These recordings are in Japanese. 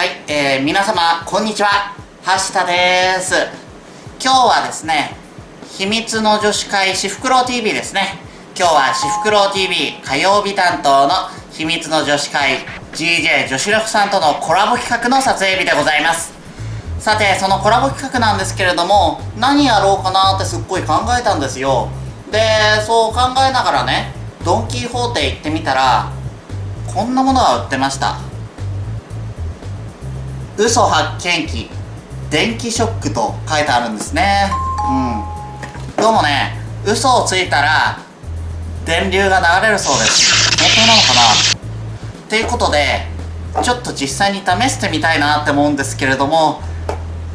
はい、えー、皆様こんにちは。橋田です。今日はですね秘密の女子会しふくろう TV ですね。今日はしふくろう TV 火曜日担当の秘密の女子会 GJ 女子力さんとのコラボ企画の撮影日でございます。さてそのコラボ企画なんですけれども何やろうかなってすっごい考えたんですよ。でそう考えながらねドン・キホーテ行ってみたらこんなものが売ってました。嘘発見器電気ショックと書いてあるんですね。うん。どうもね嘘をついたら電流が流れるそうです。本当なのかな？っていうことでちょっと実際に試してみたいなって思うんですけれども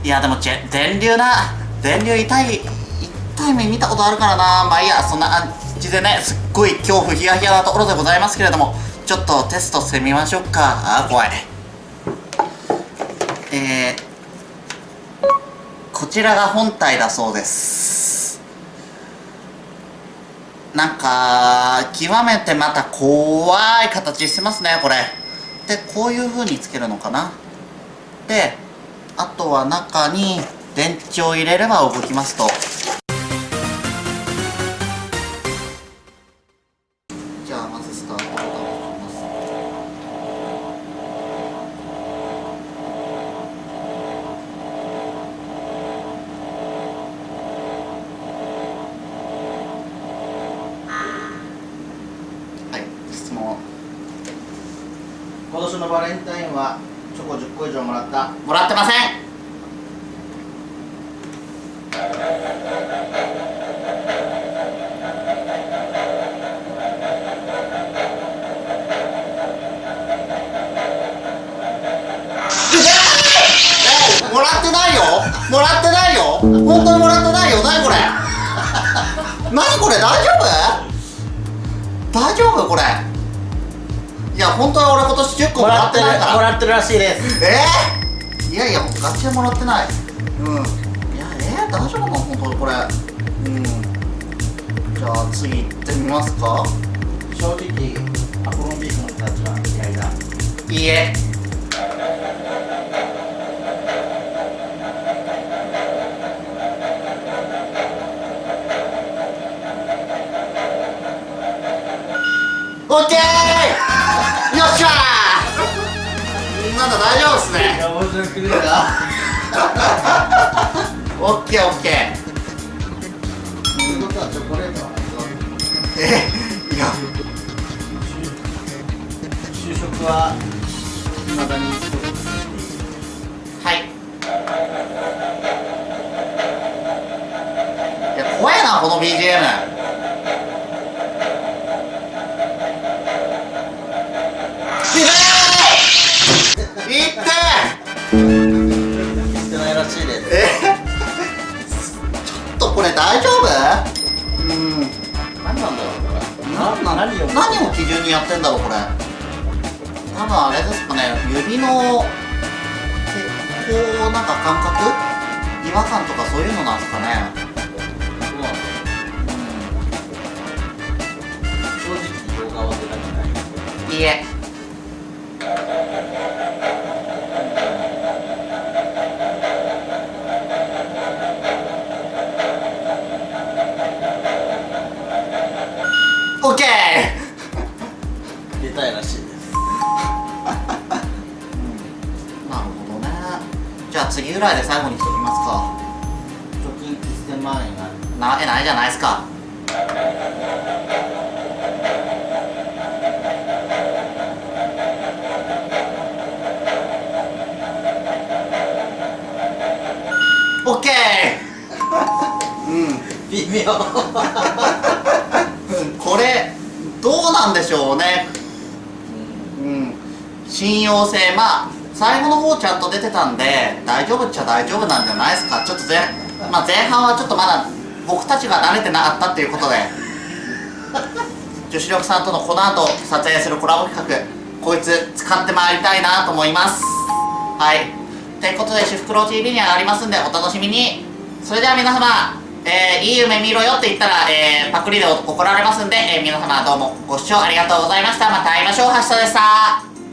いやでも電流な電流痛い痛い目見たことあるからな。まあいいやそんな感じでねすっごい恐怖ヒヤヒヤなところでございますけれどもちょっとテストしてみましょうか。あー怖い。えー、こちらが本体だそうです。なんか極めてまた怖い形してますねこれ。でこういう風につけるのかな。であとは中に電池を入れれば動きますと。今年のバレンタインはチョコ10個以上もらった。もらってません。えもらってないよ。もらってないよ。本当にもらってないよ。何これ？何これ？大丈夫？大丈夫これいや本当は俺今年10個もらってないから。もらってるらしい。ですえー、いやいやガチでもらってない。うん。いやえー、大丈夫かな本当にこれ。うん。じゃあ次行ってみますか。正直アポロンビーフの人たちは嫌いだ。いいえ。オッケーよっしゃー！なんだ大丈夫っすね。いや面白くねえな。オッケーオッケー。ということはチョコレートはえいや就職は未だに。はい。いや怖いなこの BGM いってしてないらしいですえ？ちょっとこれ大丈夫？うん。何なんだろうこれ。何な何を何を基準にやってんだろうこれ？多分あれですかね指のこうなんか感覚？違和感とかそういうのなんですかね？オッケー出たいらしいです。なるほどね。じゃあ次ぐらいで最後にしときますか。貯金1000万円がなわけないじゃないですか。オッケーうん。微妙なんでしょうね。うん。信用性。まあ最後の方ちゃんと出てたんで大丈夫っちゃ大丈夫なんじゃないですか。ちょっと前,、まあ、前半はちょっとまだ僕たちが慣れてなかったっていうことで。女子力さんとのこの後撮影するコラボ企画こいつ使ってまいりたいなと思います。はい。ということで「シフクロ TV」に上がりますんでお楽しみに。それでは皆様。えー、いい夢見ろよって言ったら、えー、パクリで怒られますんで、えー皆様どうもご視聴ありがとうございました。また会いましょう。橋田でした。